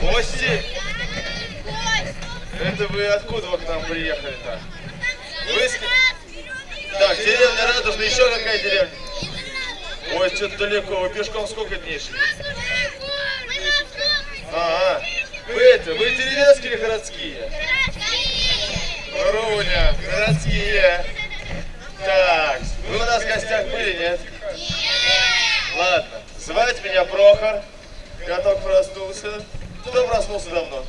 Гости? Это вы откуда вы к нам приехали-то? Вы... Так, деревня Радужная, еще какая деревня? Ой, что-то далеко, вы пешком сколько дней шли? Ага. Вы это, вы деревенские или городские? Руня, городские. Так, вы у нас в гостях были, нет? Ладно, звать меня Прохор. Готов проснулся. Кто проснулся давно?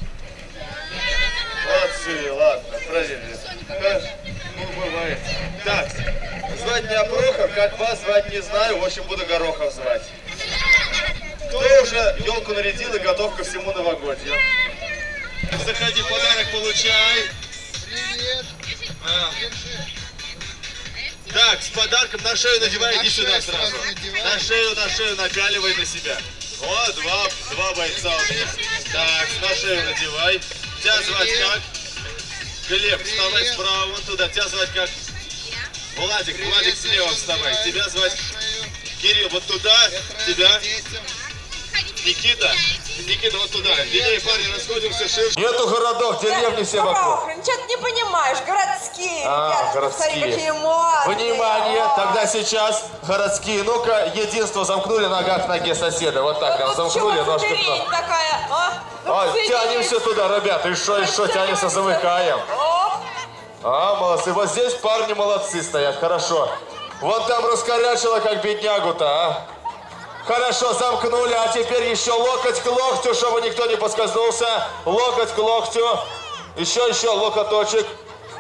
Молодцы, ладно, проверили. Ну, бывает. Так, звать меня Прохор, как вас звать не знаю, в общем, буду Горохов звать. Кто уже елку нарядил и готов ко всему новогодью? Заходи, подарок получай. Привет. А. Так, с подарком на шею надевай, На иди сюда сразу. На шею, на шею напяливай на себя. О, два, два бойца у меня. Так, на шею надевай. Тебя звать как? Глеб, вставай справа вон туда. Тебя звать как? Владик, Владик слева вставай. Тебя звать Кирилл, вот туда. Тебя? Никита? Никита, вот туда. Линей, парни, расходимся ширше. Нету городов, деревни все вокруг. Ничего ты не понимаешь, городские. А, ребята, городские. Смотри, какие модные. Внимание, тогда сейчас городские. Ну-ка, единство замкнули нога к ноге соседа. Вот так прям Вот замкнули, ножки такая, а? Ну, Ой, соединись. тянемся туда, ребята. И что, и что, тянемся, замыкаем. А, молодцы. Вот здесь парни молодцы стоят, хорошо. Вон там раскорячило, как беднягу-то, а. Хорошо, замкнули, а теперь еще локоть к локтю, чтобы никто не поскользнулся. Локоть к локтю. Еще, еще, локоточек.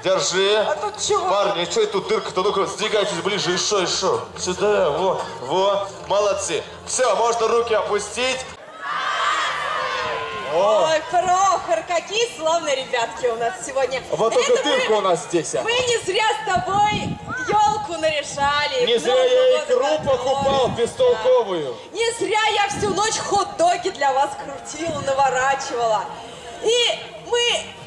Держи. А тут чего? Парни, что это тут дырка-то? Ну-ка, сдвигайтесь ближе, еще, еще. Сюда, во, во. Молодцы. Все, можно руки опустить. Ой, Прохор, какие славные ребятки у нас сегодня. Вот только дырка у нас здесь. а. Мы не зря с тобой елку наряжали. Не зря я икру покупал бестолковую. Не зря я всю ночь хот-доги для вас крутила, наворачивала. И мы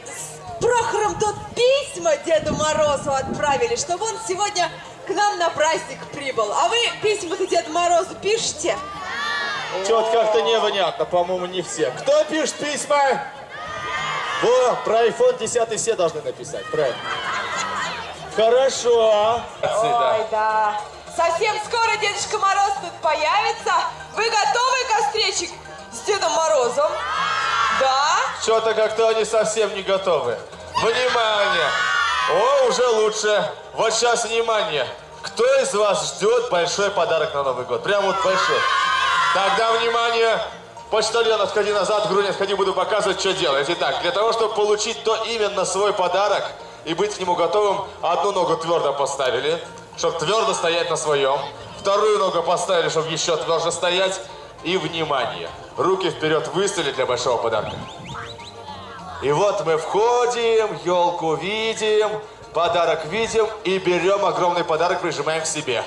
с Прохором тут письма Деду Морозу отправили, чтобы он сегодня к нам на праздник прибыл. А вы письма-то Деду Морозу пишете? Что-то как-то непонятно, по-моему, не все. Кто пишет письма? Во, про iPhone 10 все должны написать, правильно? Хорошо. Ой, да. Совсем скоро Дедушка Мороз тут появится. Вы готовы к встрече с Дедом Морозом? Да? Что-то как-то они совсем не готовы. Внимание! О, уже лучше. Вот сейчас внимание. Кто из вас ждет большой подарок на Новый год? Прям вот большой. Тогда внимание. Почтальон, отходи назад, Грунь, отходи, буду показывать, что делать. Итак, для того, чтобы получить то именно свой подарок и быть к нему готовым, одну ногу твердо поставили, чтобы твердо стоять на своем. Вторую ногу поставили, чтобы еще тверже стоять. И внимание, руки вперед выставили для большого подарка. И вот мы входим, елку видим, подарок видим и берем огромный подарок, прижимаем к себе.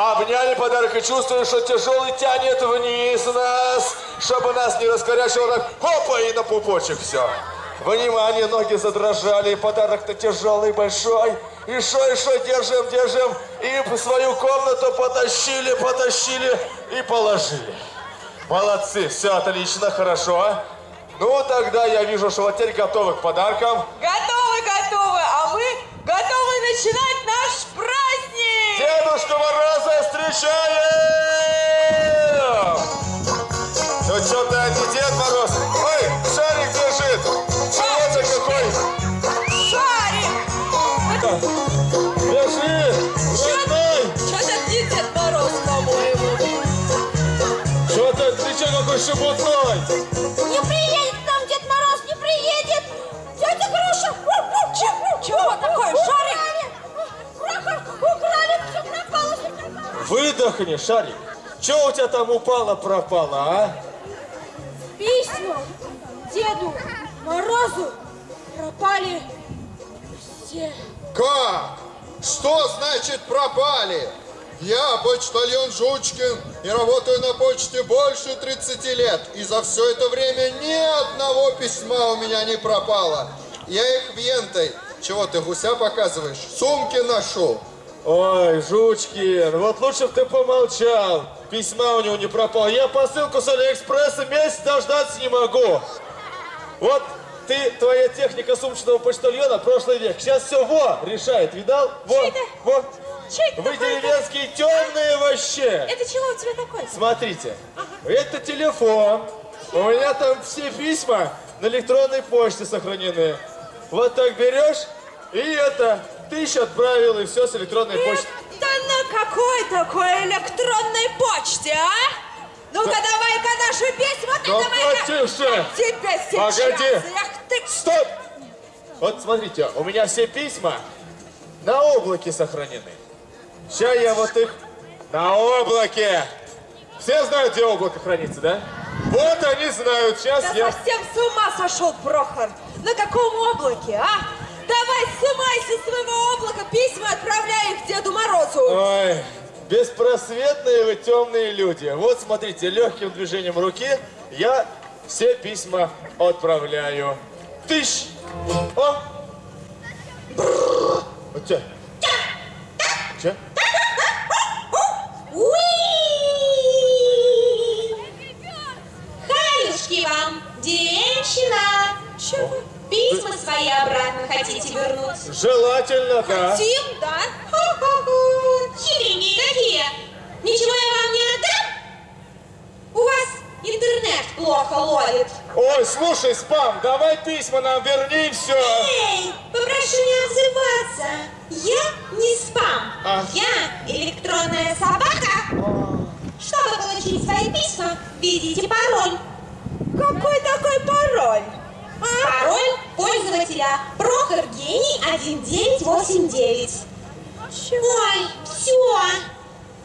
Обняли подарок и чувствуем, что тяжелый тянет вниз нас, чтобы нас не раскорячило так, хопа, и на пупочек все. Внимание, ноги задрожали, подарок-то тяжелый, большой. И шо, и шо, держим, держим. И в свою комнату потащили, потащили и положили. Молодцы, все отлично, хорошо. Ну, тогда я вижу, что вот теперь готовы к подаркам. Готовы, готовы. А мы готовы начинать наш праздник. Дедушку Мороза встречаем! Ну что-то не Дед Мороз. Ой, шарик держит. Чего какой? Шарик. Держи, родной. Что-то не Дед Мороз, по-моему. Что-то, ты че какой шебутной? Не приедет к нам Дед Мороз, не приедет! Тетя Груша! Чего такое, шарик? Выдохни, шарик. Че у тебя там упало-пропало, а? Письма Деду Морозу пропали все. Как? Что значит пропали? Я почтальон Жучкин и работаю на почте больше 30 лет. И за все это время ни одного письма у меня не пропало. Я их вентой. Чего ты гуся показываешь? Сумки ношу. Ой, Жучкин, вот лучше бы ты помолчал. Письма у него не пропало. Я посылку с Алиэкспресса месяц дождаться не могу. Вот ты, твоя техника сумочного почтальона, прошлый век. Сейчас все во решает, видал? Во, во. Че это Вы деревенские темные вообще. Это чего у тебя такое? Смотрите, это телефон. У меня там все письма на электронной почте сохранены. Вот так берешь, и это, тысячу отправил, и все с электронной почты. Это на какой такой электронной почте, а? Ну-ка, давай-ка наши письма, ты Ну, давай-ка... потише. Тебя сейчас... Погоди. Эх ты... Стоп! Вот смотрите, у меня все письма на облаке сохранены. Сейчас я вот их на облаке. Все знают, где облако хранится, да? Вот они знают. Сейчас Да я... совсем с ума сошел, Прохор. На каком облаке, а? Давай, сымай со своего облака письма, отправляй их Деду Морозу. Ой, беспросветные вы темные люди. Вот смотрите, легким движением руки я все письма отправляю. Тыщ! О! Вот чё? Чё? Уи! Хаюшки вам, деревенщина! Чего? Письма свои обратно хотите вернуть? Желательно, да. Тим, да? Хо-хо-хо! Хитренькие какие! Ничего я вам не отдам? У вас интернет плохо ловит. Ой, слушай, спам, давай письма нам верни все. Эй, попрошу не отзываться. Я не спам. А. Я электронная собака. Чтобы получить свои письма, введите пароль. Какой такой пароль? А? Пароль пользователя Прохор Гений 1989. Ой, все.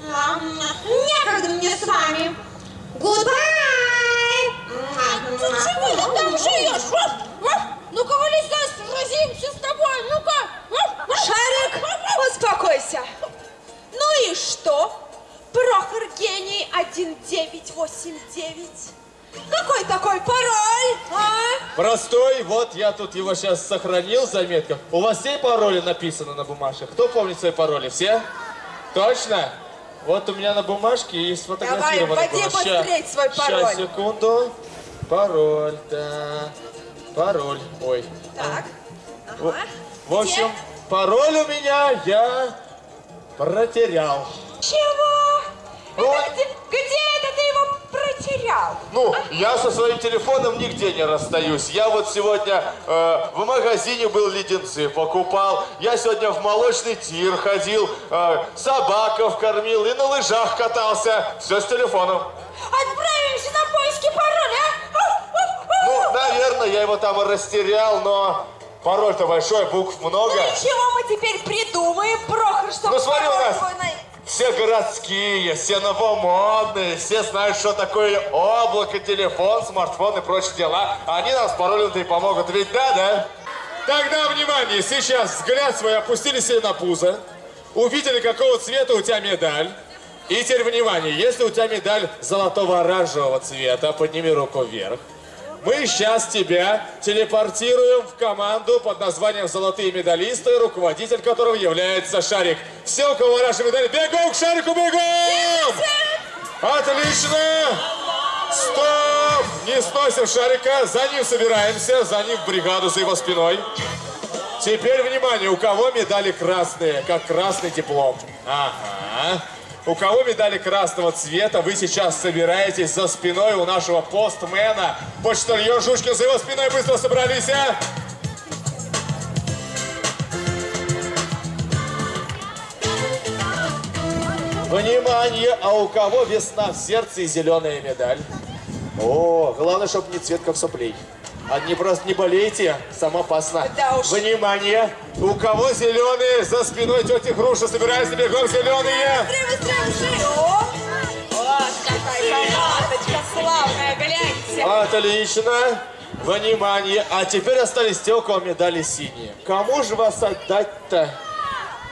Некогда мне с вами. Goodbye! Ты чего ты там живешь? Ну-ка, вылезай, сразимся с тобой, ну-ка. Шарик, успокойся. Ну и что? Прохор гений 1989. Какой такой пароль, а? Простой, вот я тут его сейчас сохранил в заметках. У вас все пароли написаны на бумажках? Кто помнит свои пароли? Все? Точно? Вот у меня на бумажке есть сфотографировано. Давай, вводи было. Ща- свой пароль. Щас, секунду. Пароль, да. Пароль. Ой. Так. В, Ага. в общем, пароль у меня я протерял. Чего? Это где, где это ты его протерял? Ну, я со своим телефоном нигде не расстаюсь. Я вот сегодня э, в магазине был леденцы, покупал. Я сегодня в молочный тир ходил, э, собаков кормил и на лыжах катался. Все с телефоном. Отправимся на поиски пароля, а? Ну, наверное, я его там и растерял, но пароль-то большой, букв много. Ну и чего мы теперь придумаем, Прохор, чтобы Ну, смотри, у нас все городские, все новомодные, все знают, что такое облако, телефон, смартфон и прочие дела. Они нам с и помогут. Ведь да, да? Тогда, внимание, сейчас взгляд свой опустили себе на пузо, увидели, какого цвета у тебя медаль. И теперь, внимание, если у тебя медаль золотого оранжевого цвета, подними руку вверх. Мы сейчас тебя телепортируем в команду под названием «Золотые медалисты», руководитель которого является Шарик. Все, у кого оранжевые медали, бегом к Шарику, бегом! Отлично! Стоп! Не сносим Шарика, за ним собираемся, за ним бригаду, за его спиной. Теперь, внимание, у кого медали красные, как красный диплом? Ага. У кого медали красного цвета, вы сейчас собираетесь за спиной у нашего постмена. Почтальон Жушкин за его спиной быстро собрались, а? Внимание, а у кого весна в сердце и зеленая медаль? О, главное, чтобы не цвет как соплей. Одни просто не болейте, сам опасно. Да уж. Внимание, у кого зеленые за спиной тети Груша, собираются бегом зеленые. Быстрее, быстрее, быстрее. О, вот какая командочка славная, гляньте. Отлично. Внимание, а теперь остались те, у кого медали синие. Кому же вас отдать-то?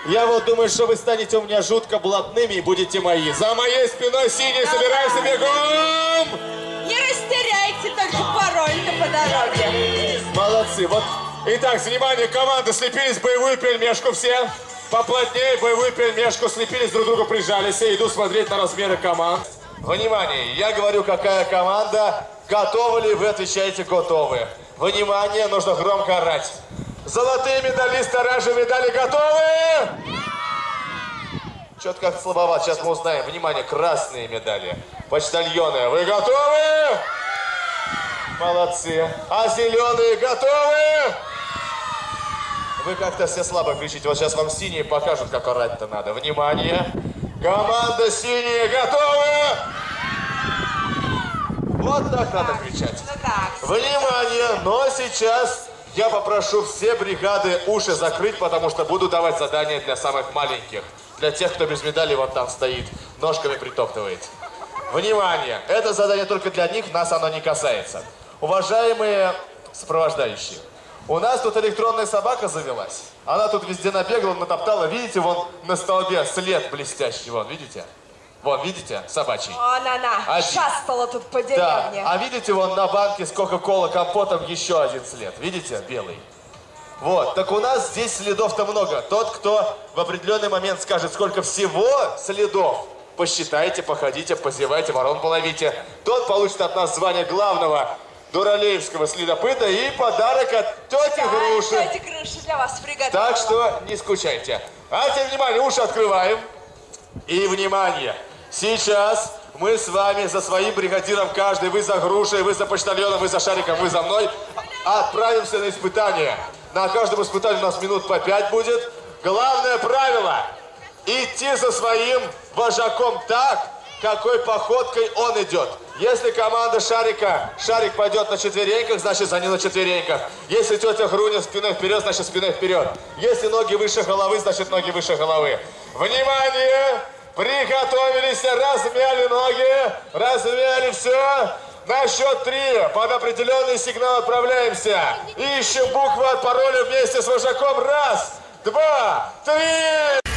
Я вот думаю, что вы станете у меня жутко блатными и будете мои. За моей спиной синие, собирайся бегом! Пароль-то по дороге. Молодцы. Вот. Итак, внимание, команда, слепились боевую пельмешку все. поплотнее боевую пельмешку, слепились друг другу, прижались и иду смотреть на размеры команд. Внимание, я говорю, какая команда, готовы ли вы, отвечаете готовы. Внимание, нужно громко орать. Золотые медалисты, оранжевые медали готовы? Что-то как слабоват, сейчас мы узнаем. Внимание, красные медали. Почтальоны, вы готовы? Молодцы. А зеленые готовы? Вы как-то все слабо кричите. Вот сейчас вам синие покажут, как орать-то надо. Внимание. Команда синие готовы? Вот так надо кричать. Ну. Внимание! Но сейчас я попрошу все бригады уши закрыть, потому что буду давать задания для самых маленьких. Для тех, кто без медали вот там стоит, ножками притоптывает. Внимание! Это задание только для них, нас оно не касается. Уважаемые сопровождающие, у нас тут электронная собака завелась. Она тут везде набегала, натоптала. Видите, вон на столбе след блестящий, вон, видите? Вон, видите, собачий? Вон она, Один. шастала тут по Да, деревне. а видите, вон на банке с Кока-Кола компотом еще один след. Видите, белый? Вот, так у нас здесь следов-то много. Тот, кто в определенный момент скажет, сколько всего следов, посчитайте, походите, позевайте, ворон половите. Тот получит от нас звание главного дуралеевского следопыта и подарок от тети Груши. Эти крыши для вас приготовила. Так что не скучайте. А теперь, внимание, уши открываем. И, внимание, сейчас мы с вами за своим бригадиром, каждый, вы за грушей, вы за почтальоном, вы за шариком, вы за мной, отправимся на испытание. На каждом испытании у нас минут по пять будет. Главное правило – идти за своим вожаком так, какой походкой он идет. Если команда Шарика, Шарик пойдет на четвереньках, значит за ним на четвереньках. Если тетя Груня спиной вперед, значит спиной вперед. Если ноги выше головы, значит ноги выше головы. Внимание! Приготовились, размяли ноги, размяли все. На счет три под определенный сигнал отправляемся. Ищем букву от пароля вместе с вожаком. Раз, два, три.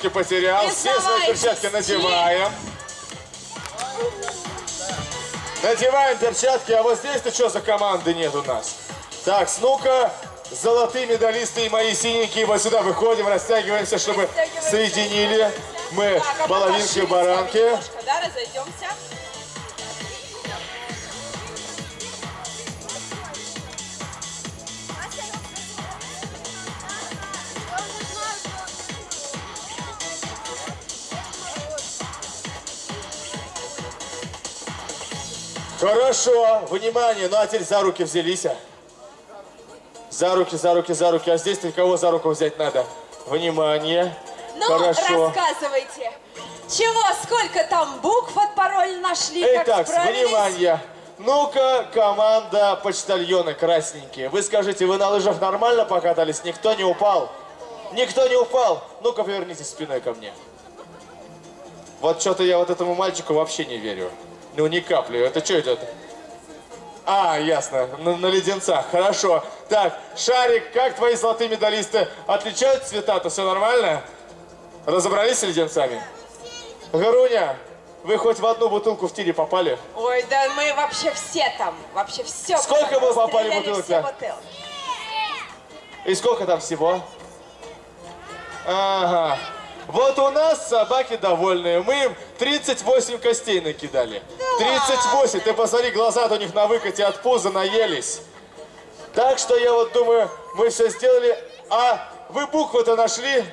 Варежки потерял. Все свои перчатки надеваем. Надеваем перчатки, а вот здесь-то что за команды нет у нас? Так, ну-ка, золотые медалисты и мои синенькие, вот сюда выходим, растягиваемся, чтобы соединили мы а половинки с баранки. немножко, да, разойдемся. Хорошо, внимание, ну а теперь за руки взялись. а? За руки, за руки, за руки. А здесь кого за руку взять надо? Внимание. Ну, Хорошо. рассказывайте. Чего, сколько там букв от пароля нашли, как Итак, справились? внимание. Ну-ка, команда почтальоны красненькие. Вы скажите, вы на лыжах нормально покатались? Никто не упал? Никто не упал? Ну-ка, повернитесь спиной ко мне. Вот что-то я вот этому мальчику вообще не верю. Ну, ни капли. Это что идет? А, ясно, на, на леденцах, хорошо. Так, Шарик, как твои золотые медалисты? Отличают цвета-то, все нормально? Разобрались с леденцами? Гаруня, вы хоть в одну бутылку в тире попали? Ой, да мы вообще все там, вообще все. Сколько вы попали все да? бутылки. И сколько там всего? Ага. Вот у нас собаки довольные. Мы им 38 костей накидали. 38. Ты посмотри, глаза у них на выкате от пуза наелись. Так что я вот думаю, мы все сделали. А вы буквы-то нашли?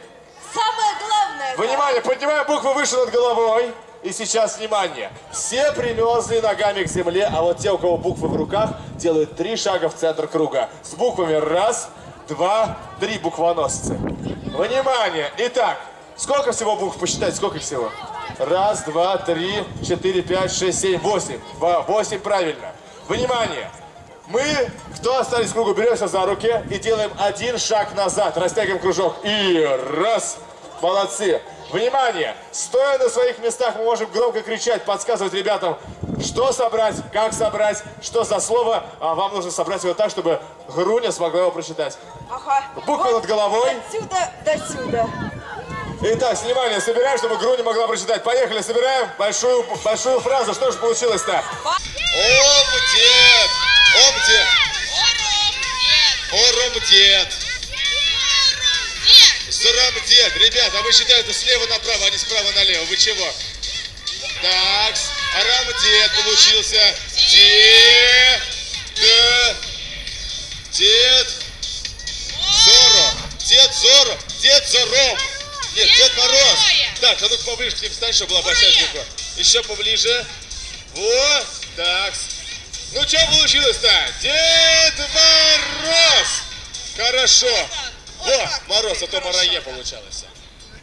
Самое главное. да. Внимание, поднимаем буквы выше над головой. И сейчас внимание. Все примерзли ногами к земле, а вот те, у кого буквы в руках, делают три шага в центр круга. С буквами раз, два, три буквоносцы. Внимание. Итак, сколько всего букв посчитать? Сколько их всего? Раз, два, три, четыре, пять, шесть, семь, восемь. Восемь, правильно. Внимание. Мы, кто остались в кругу, беремся за руки и делаем один шаг назад. Растягиваем кружок. И раз. Молодцы. Внимание! Стоя на своих местах, мы можем громко кричать, подсказывать ребятам, что собрать, как собрать, что за слово. А вам нужно собрать его так, чтобы Груня смогла его прочитать. Ага. Буквы над головой. Отсюда до сюда. Итак, внимание, собираем, чтобы Груня могла прочитать. Поехали, собираем большую, большую фразу. Что же получилось-то? Ом-дед! Ом-дед! Ором-дед! Срам-дед! Ребята, а вы считаете слева направо, а не справа налево. Вы чего? Так, арам-дед получился. Дед! Дед! Зоро! Дед Зоро! Дед Зором! Нет, Дед Мороз! Так, а ну-ка поближе к ним стань, чтобы была большая буква. Еще поближе. Вот, так. Ну что получилось-то? Дед Мороз! Хорошо. О, Мороз, а то Марае получалось.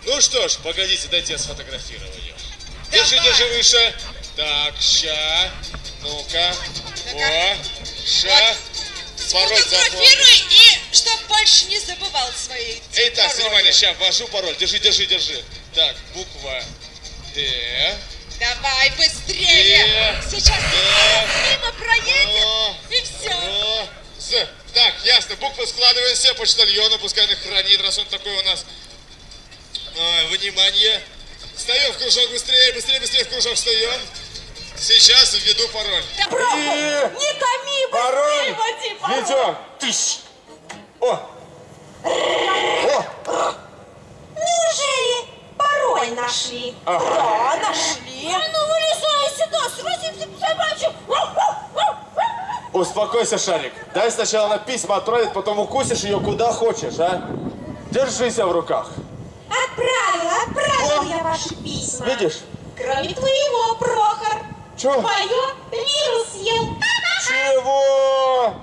Ну что ж, погодите, дайте я сфотографирую ее. Держи, держи выше. Так, ща. Ну-ка. О, ща. Пароль. Фотографируй и чтоб больше не забывал свои Итак, пароли. внимание, сейчас ввожу пароль. Держи, держи, держи. Так, буква Д. Давай быстрее. Э, Сейчас э, мимо проедет Ро, и все. Ро, З. Так, ясно, буквы складываемся, почтальону, пускай он их хранит, раз он такой у нас. А, внимание. Встаем в кружок быстрее, быстрее, быстрее в кружок встаем. Сейчас введу пароль. Прохор, И- не томи, Пароль быстрее води пароль. ведем. Тыщ. О, Неужели пароль нашли? Да, нашли. ну вылезай сюда, сразу собачью. успокойся, Шарик. Дай сначала на письма отправить, потом укусишь ее куда хочешь, а? Держися в руках. Отправила, отправила я ваши письма. Видишь? Кроме твоего, Прохор. Чё? Твое вирус съел. Чего?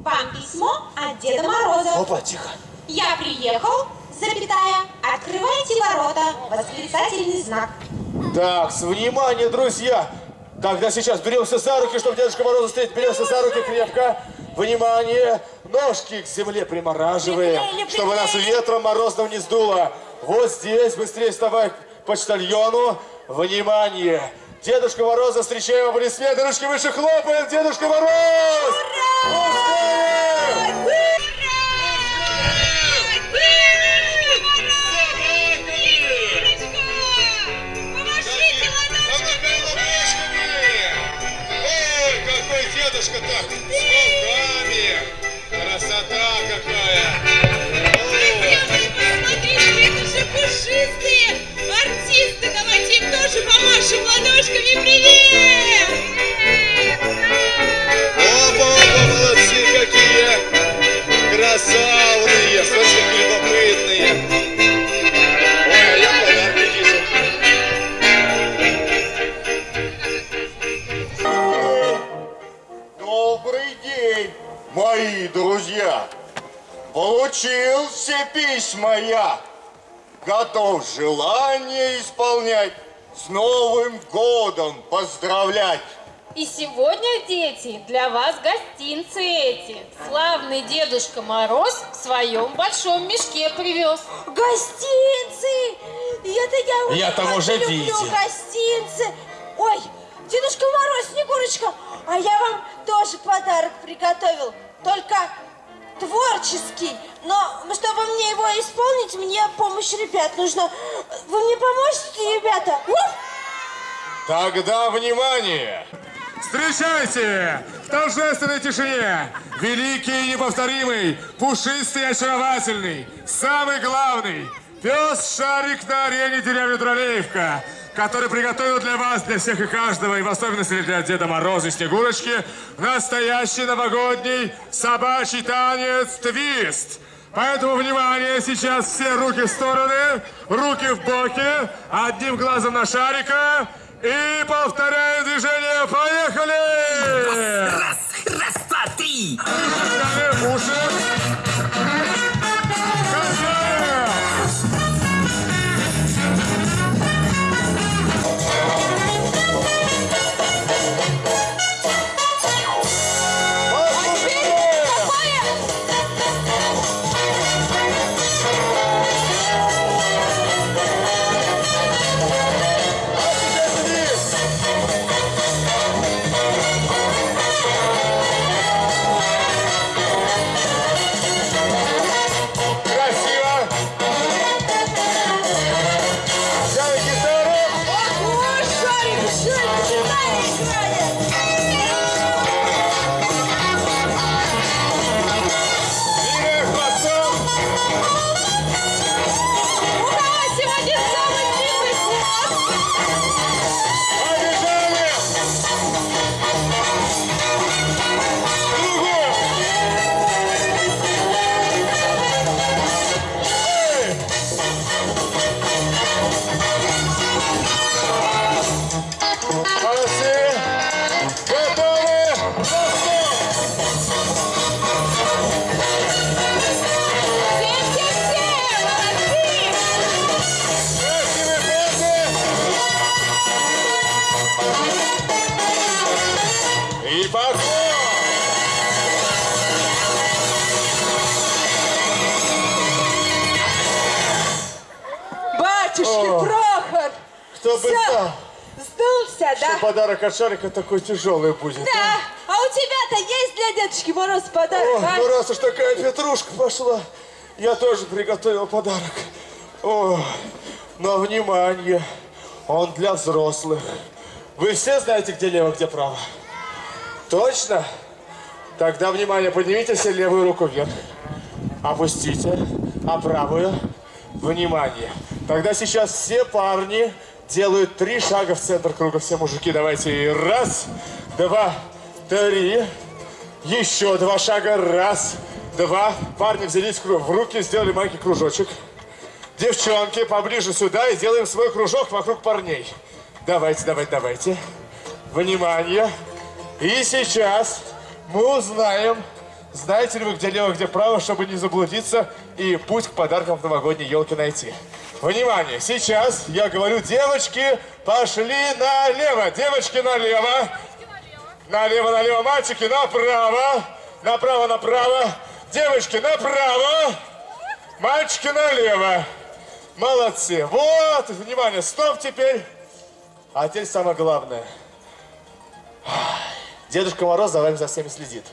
Вам письмо от Деда Мороза. Опа, тихо. Я приехал, запятая, открывайте ворота, восклицательный знак. Так, с внимание, друзья! Тогда сейчас беремся за руки, чтобы Дедушка Мороза встретить. Беремся за руки крепко. Внимание! Ножки к земле примораживаем, Приклеили, чтобы нас ветром морозным не сдуло. Вот здесь, быстрее вставай к почтальону. Внимание! Дедушка Мороза встречаем аплодисменты, ручки выше хлопаем, Дедушка Мороз! Пускай! Помашите желание исполнять. С Новым годом поздравлять! И сегодня, дети, для вас гостинцы эти. Славный Дедушка Мороз в своем большом мешке привез. Гостинцы! Это я уже Я там уже люблю видел. гостинцы. Ой, Дедушка Мороз, Снегурочка, а я вам тоже подарок приготовил. Только творческий. Но чтобы мне его исполнить, мне помощь ребят нужна. Вы мне поможете, ребята? Тогда внимание! Встречайте! В торжественной тишине! Великий и неповторимый, пушистый и очаровательный, самый главный, пес-шарик на арене деревни Троллеевка, который приготовил для вас, для всех и каждого, и в особенности для Деда Мороза и Снегурочки, настоящий новогодний собачий танец «Твист». Поэтому, внимание, сейчас все руки в стороны, руки в боки, одним глазом на шарика. И повторяем движение. Поехали! Раз, раз, два, три. Уши, уши. Знал, Сдулся, что да? подарок от шарика такой тяжелый будет. Да. А у тебя-то есть для Дедушки Мороз подарок, О, а? ну раз уж такая петрушка пошла, я тоже приготовил подарок. О, но внимание, он для взрослых. Вы все знаете, где лево, где право? Точно? Тогда, внимание, поднимите все левую руку вверх. Опустите, а правую, внимание. Тогда сейчас все парни делают три шага в центр круга. Все мужики, давайте. Раз, два, три. Еще два шага. Раз, два. Парни взялись в руки, сделали маленький кружочек. Девчонки, поближе сюда и делаем свой кружок вокруг парней. Давайте, давайте, давайте. Внимание. И сейчас мы узнаем, знаете ли вы, где лево, где право, чтобы не заблудиться и путь к подаркам в новогодней елке найти? Внимание! Сейчас я говорю, девочки, пошли налево! Девочки налево! Налево, налево, мальчики направо! Направо, направо! Девочки направо! Мальчики налево! Молодцы! Вот! Внимание! Стоп теперь! А теперь самое главное. Дедушка Мороз за вами за всеми следит.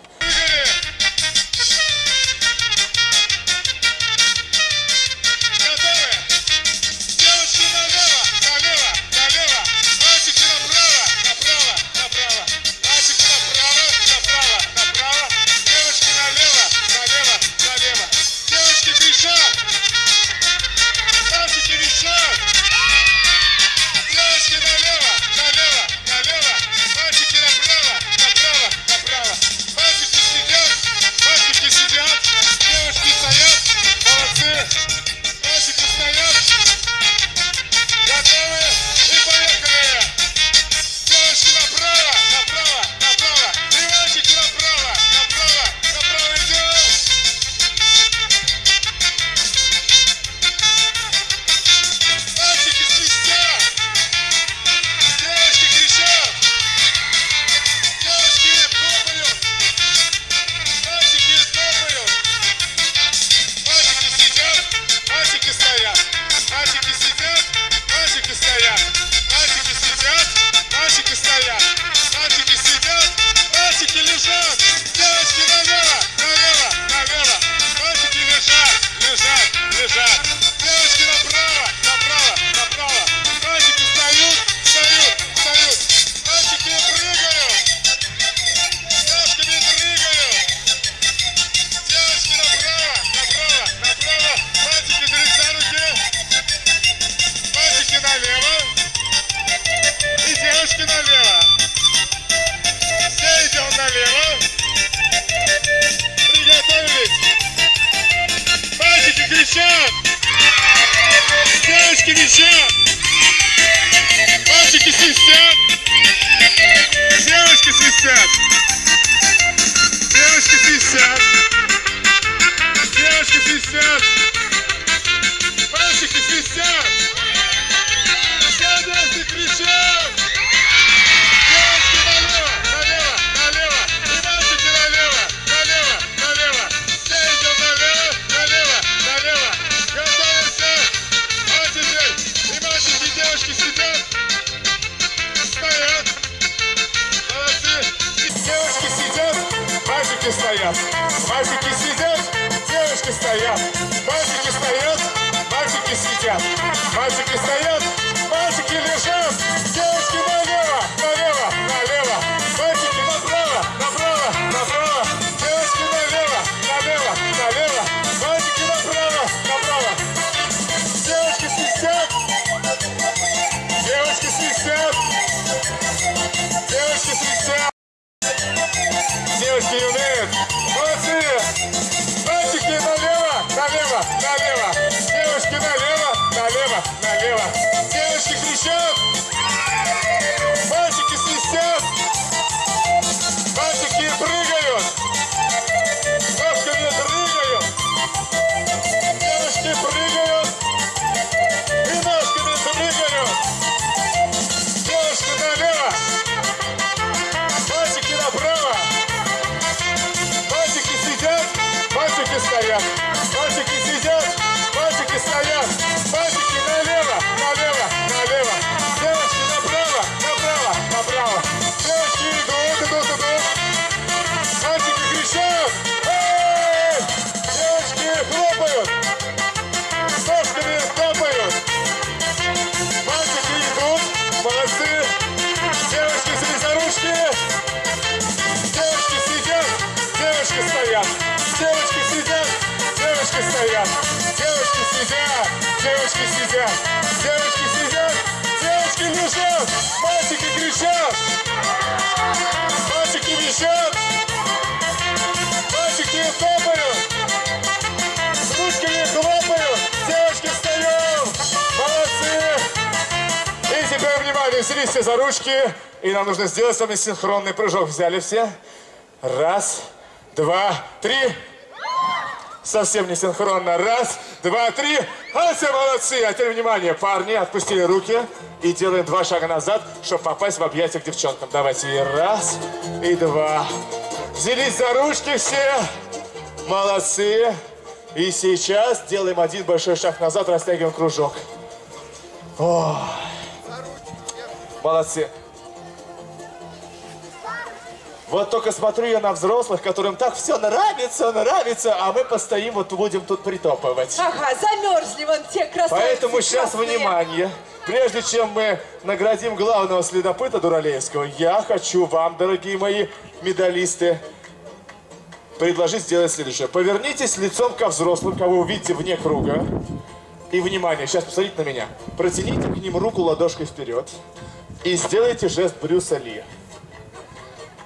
Все за ручки, и нам нужно сделать с вами синхронный прыжок. Взяли все? Раз, два, три. Совсем не синхронно. Раз, два, три. А все молодцы. А теперь внимание, парни, отпустили руки и делаем два шага назад, чтобы попасть в объятия к девчонкам. Давайте. И раз, и два. Взялись за ручки все. Молодцы. И сейчас делаем один большой шаг назад, растягиваем кружок. Ой. Молодцы. Вот только смотрю я на взрослых, которым так все нравится, нравится, а мы постоим, вот будем тут притопывать. Ага, замерзли вон те красавцы Поэтому сейчас красные. внимание. Прежде чем мы наградим главного следопыта Дуралеевского, я хочу вам, дорогие мои медалисты, предложить сделать следующее. Повернитесь лицом ко взрослым, кого увидите вне круга. И внимание, сейчас посмотрите на меня. Протяните к ним руку ладошкой вперед и сделайте жест Брюса Ли.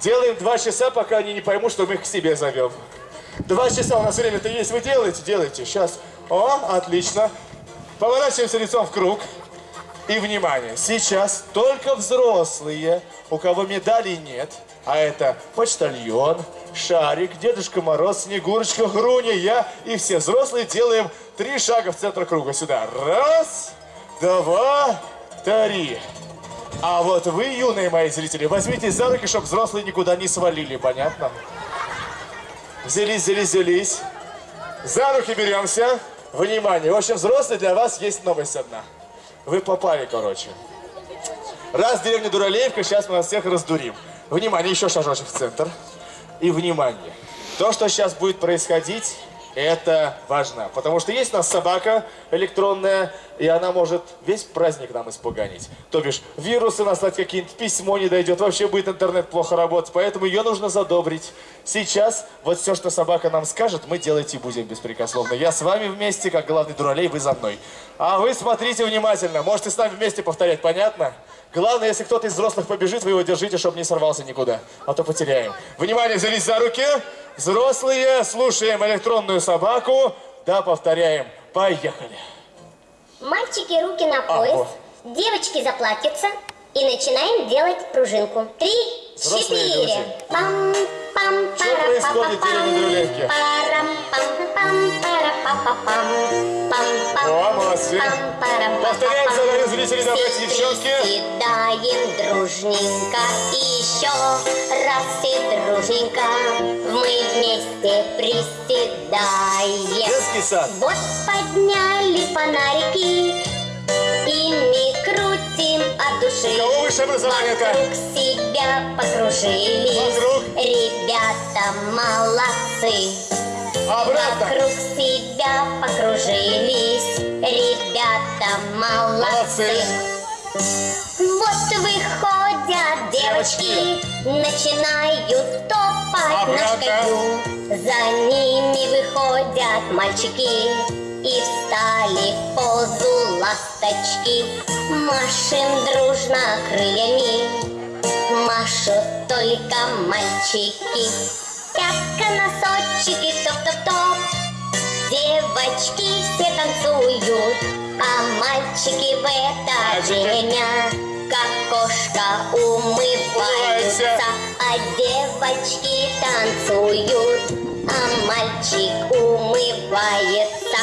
Делаем два часа, пока они не поймут, что мы их к себе зовем. Два часа у нас время-то есть. Вы делаете? Делайте. Сейчас. О, отлично. Поворачиваемся лицом в круг. И внимание, сейчас только взрослые, у кого медалей нет, а это почтальон, Шарик, Дедушка Мороз, Снегурочка, Груня, я и все взрослые делаем три шага в центр круга. Сюда. Раз, два, три. А вот вы, юные мои зрители, возьмите за руки, чтобы взрослые никуда не свалили, понятно? Взялись, взялись, взялись. За руки беремся. Внимание, в общем, взрослые, для вас есть новость одна. Вы попали, короче. Раз деревня Дуралеевка, сейчас мы вас всех раздурим. Внимание, еще шажочек в центр. И внимание. То, что сейчас будет происходить, это важно. Потому что есть у нас собака электронная, и она может весь праздник нам испуганить. То бишь, вирусы наслать какие-нибудь, письмо не дойдет, вообще будет интернет плохо работать. Поэтому ее нужно задобрить. Сейчас вот все, что собака нам скажет, мы делать и будем беспрекословно. Я с вами вместе, как главный дуралей, вы за мной. А вы смотрите внимательно. Можете с нами вместе повторять, понятно? Главное, если кто-то из взрослых побежит, вы его держите, чтобы не сорвался никуда. А то потеряем. Внимание, взялись за руки. Взрослые, слушаем электронную собаку. Да, повторяем. Поехали. Мальчики руки на пояс, вот. девочки заплатятся и начинаем делать пружинку. Три, Взрослые четыре. Пам, пам, Что происходит в деревне Дуралеевки? Парам, пам, пам, пара, па, па, пам, пам, пам, О, молодцы. пам, пара, па, Повторяем па, за пам. нами, зрители, давайте, девчонки. приседаем дружненько и еще раз все дружненько. Мы вместе приседаем. Детский сад. Вот подняли фонарики, ими крутим от души. У кого высшее образование-то? Вокруг себя покружились. Вокруг? Ребята молодцы. Обратно. Вокруг себя покружились. Ребята молодцы. Молодцы. Вот выходят девочки, начинают топать Обратно. ножкою. За ними выходят мальчики и встали в позу ласточки. Машем дружно крыльями, машут только мальчики. Пятка, носочки, топ-топ-топ, Девочки все танцуют, а мальчики в это время как кошка Умываются. а девочки танцуют, а мальчик умывается.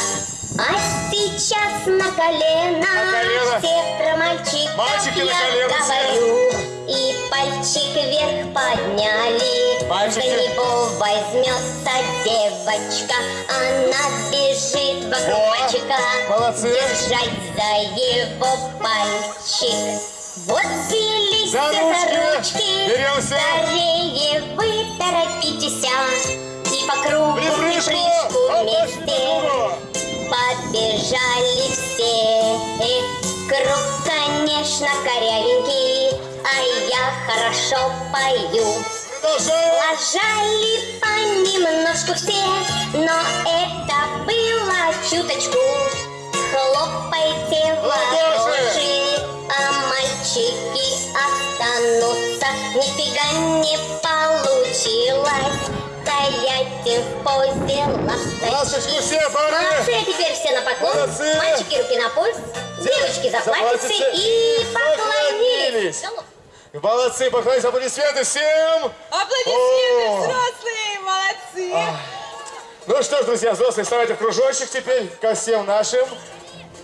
А сейчас на колено, На колено. все про мальчиков Мальчики на я все. говорю. И пальчик вверх подняли, Мальчики. за него возьмется девочка, она бежит вокруг О, мальчика, молодцы. держать за его пальчик. Вот взялись За ручки. за ручки, Беремся. скорее вы торопитесь, и по кругу Оп, пошли вместе. Побежали все, круг, конечно, корявенький, а я хорошо пою. Лажали понемножку все, но это было чуточку. Стоять в позе Ласточку ласточки. все, парни. Молодцы, а теперь все на поклон. Молодцы. Мальчики руки на пульс, девочки заплатятся заплатятся и поклонились. поклонились. Молодцы, поклонись, аплодисменты всем. Аплодисменты, О. взрослые, молодцы. Ну что ж, друзья, взрослые, вставайте в кружочек теперь ко всем нашим,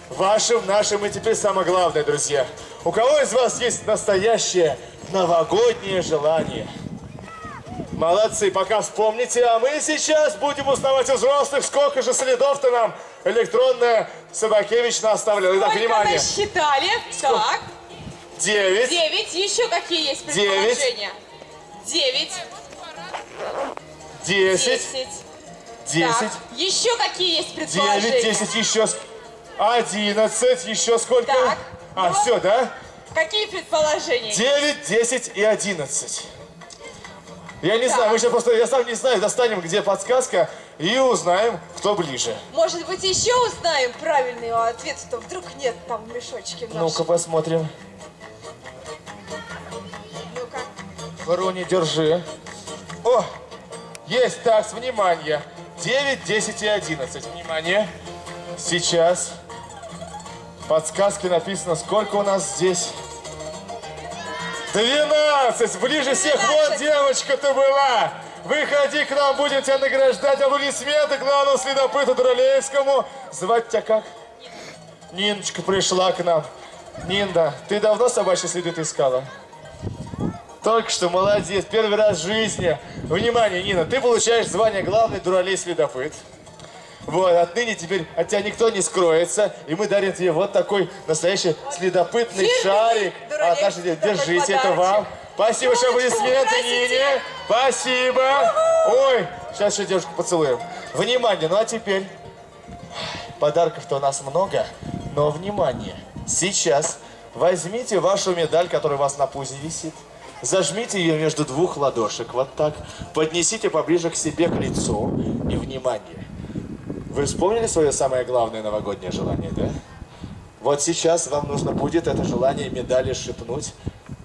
вашим, нашим и теперь самое главное, друзья. У кого из вас есть настоящее новогоднее желание? Молодцы, пока вспомните, а мы сейчас будем узнавать у взрослых, сколько же следов-то нам электронная Собакевич оставляла. Итак, Сколько внимание. насчитали? Так. девять, Девять. Еще какие есть Девять. предположения? Девять. десять, Десять. десять. Еще какие есть предположения? девять, десять, еще одиннадцать, еще сколько? Так. А, Ну. все, да? Какие предположения? 9, 10 и 11. Я не Так. знаю, мы сейчас просто, я сам не знаю, достанем, где подсказка, и узнаем, кто ближе. Может быть, еще узнаем правильный ответ, что вдруг нет там в мешочке в? Ну-ка посмотрим. Ну-ка. Руни, держи. О, есть, так, внимание. 9, 10 и 11. Внимание. Сейчас. В подсказке написано, сколько у нас здесь. 12! Ближе всех. Вот 12. девочка-то была. Выходи к нам, будем тебя награждать. Аплодисменты главному следопыту Дуралеевскому. Звать тебя как? Ниночка пришла к нам. Нинда, ты давно собачьи следы искала? Только что, молодец, первый раз в жизни. Внимание, Нина, ты получаешь звание главный дуралей следопыт. Вот, отныне теперь от тебя никто не скроется, и мы дарим тебе вот такой настоящий следопытный Фирменный шарик. дуралей От нашей следопыт держите, это вам. Спасибо, что аплодисменты. Нине. Спасибо. Ой, сейчас еще девушку поцелуем. Внимание, ну а теперь... Подарков-то у нас много, но внимание, сейчас возьмите вашу медаль, которая у вас на пузе висит, зажмите ее между двух ладошек, вот так, поднесите поближе к себе, к лицу, и внимание. Вы вспомнили свое самое главное новогоднее желание, да? Вот сейчас вам нужно будет это желание медали шепнуть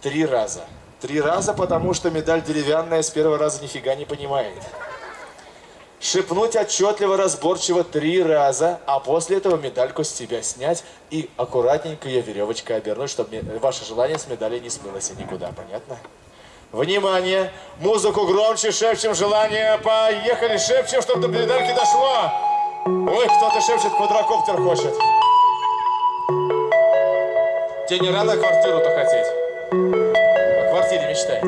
три раза. Три раза, потому что медаль деревянная с первого раза нифига не понимает шепнуть отчетливо, разборчиво три раза, а после этого медальку с тебя снять и аккуратненько ее веревочкой обернуть, чтобы ваше желание с медали не смылось никуда, понятно? Внимание! Музыку громче, шепчем желание, поехали, шепчем, чтобы до медальки дошло! Ой, кто-то шепчет, квадрокоптер хочет. Тебе не рано квартиру-то хотеть? О квартире мечтает.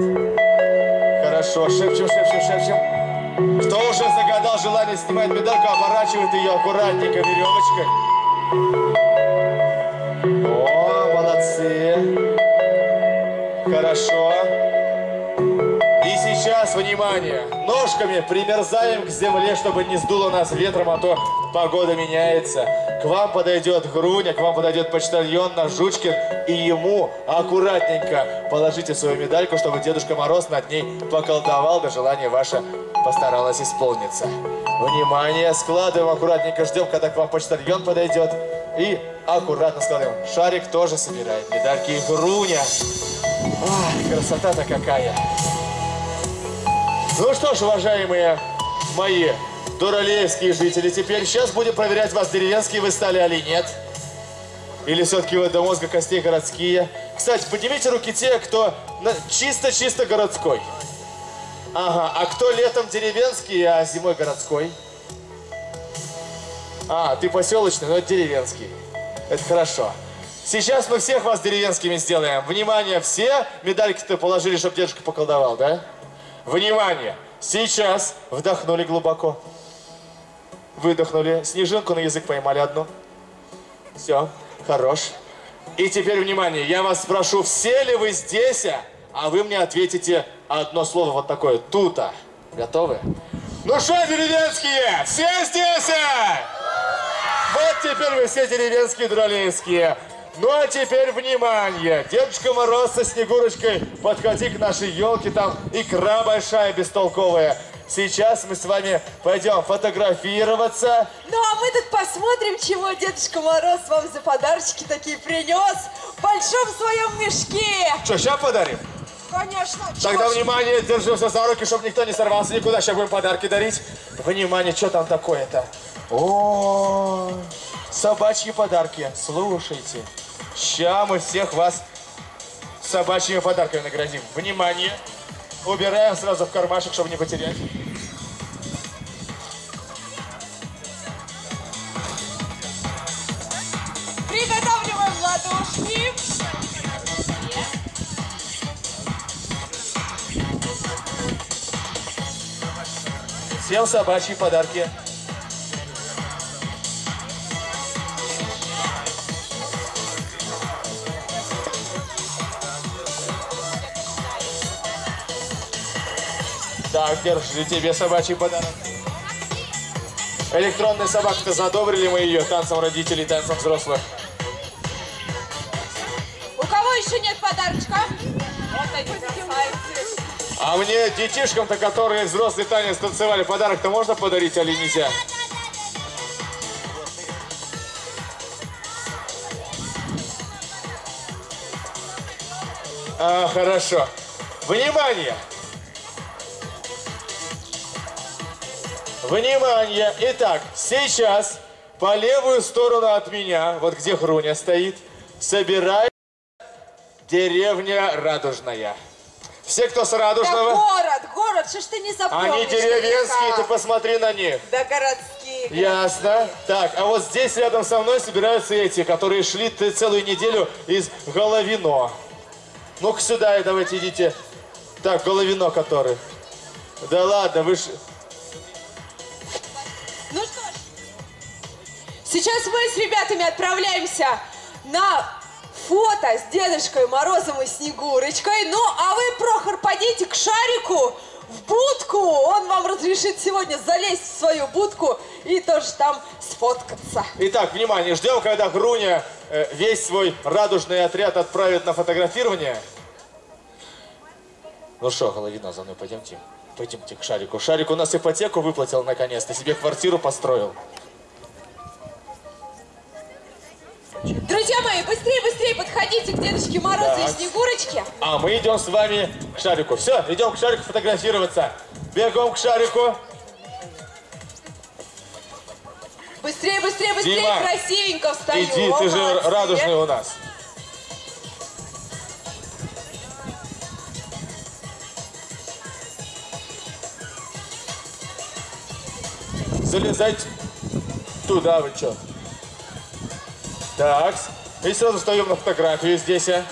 Хорошо, шепчем, шепчем, шепчем. Кто уже загадал желание снимать медальку, оборачивает ее аккуратненько веревочкой. О, молодцы. Хорошо. И сейчас, внимание, ножками примерзаем к земле, чтобы не сдуло нас ветром, а то погода меняется. К вам подойдет Груня, к вам подойдет почтальон наш Жучкин, и ему аккуратненько положите свою медальку, чтобы Дедушка Мороз над ней поколдовал, да желание ваше постаралось исполниться. Внимание, складываем аккуратненько, ждем, когда к вам почтальон подойдет, и аккуратно складываем. Шарик тоже собирает медальки Груня. Ах, красота-то какая! Ну что ж, уважаемые мои дуралеевские жители, теперь сейчас будем проверять вас, деревенские вы стали или нет. Или все-таки вы до мозга костей городские. Кстати, поднимите руки те, кто чисто-чисто городской. Ага, а кто летом деревенский, а зимой городской? А, ты поселочный, но деревенский. Это хорошо. Сейчас мы всех вас деревенскими сделаем. Внимание, все медальки-то положили, чтобы дедушка поколдовал, да? Внимание! Сейчас вдохнули глубоко. Выдохнули. Снежинку на язык поймали одну. Все, хорош. И теперь внимание, я вас спрошу, все ли вы здесь, а вы мне ответите одно слово вот такое, тута. Готовы? Ну что, деревенские, все здесь? Вот теперь вы все деревенские, дуралейские. Ну а теперь внимание! Дедушка Мороз со Снегурочкой, подходи к нашей елке, там икра большая, бестолковая. Сейчас мы с вами пойдем фотографироваться. Ну а мы тут посмотрим, чего Дедушка Мороз вам за подарочки такие принес в большом своем мешке. Что, сейчас подарим? Конечно. Тогда чего внимание, держимся за руки, чтобы никто не сорвался никуда. Сейчас будем подарки дарить. Внимание, что там такое-то? О, собачьи подарки. Слушайте, сейчас мы всех вас собачьими подарками наградим. Внимание, убираем сразу в кармашек, чтобы не потерять. Приготавливаем ладошки. Всем собачьи подарки. Так, держи тебе собачий подарок. Электронная собака-то задобрили мы ее танцем родителей, танцем взрослых. У кого еще нет подарочка? Вот они красавицы. А мне детишкам-то, которые взрослый танец танцевали, подарок-то можно подарить, или нельзя? А, хорошо. Внимание! Внимание! Итак, сейчас по левую сторону от меня, вот где Хруня стоит, собирает деревня Радужная. Все, кто с Да Радужного, город, город, что ж ты не запомнишь? они деревенские, ты посмотри на них. Да городские. Ясно. Так, а вот здесь рядом со мной собираются эти, которые шли целую неделю из Головино. Ну-ка сюда давайте идите. Так, Головино который. Да ладно, вы сейчас мы с ребятами отправляемся на фото с Дедушкой Морозом и Снегурочкой. Ну, а вы, Прохор, подите к Шарику в будку. Он вам разрешит сегодня залезть в свою будку и тоже там сфоткаться. Итак, внимание, ждем, когда Груня э, весь свой радужный отряд отправит на фотографирование. Ну что, Головино, за мной пойдемте. Пойдемте к Шарику. Шарик у нас ипотеку выплатил наконец-то, себе квартиру построил. Друзья мои, быстрее, быстрее подходите к Дедушке Морозу Так. и Снегурочке. А мы идем с вами к Шарику. Все, идем к Шарику фотографироваться. Бегом к Шарику. Быстрее, быстрее, быстрее, Дима, красивенько встаю. Иди, ты же Молодцы. радужный у нас. Залезайте туда, вы чё? Так, и сразу встаем на фотографию здесь, а.